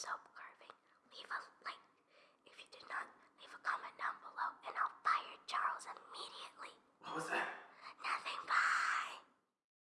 soap